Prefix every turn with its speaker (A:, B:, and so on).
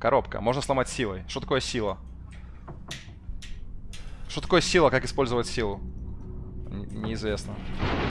A: Коробка. Можно сломать силой. Что такое сила? Что такое сила? Как использовать силу? Н неизвестно.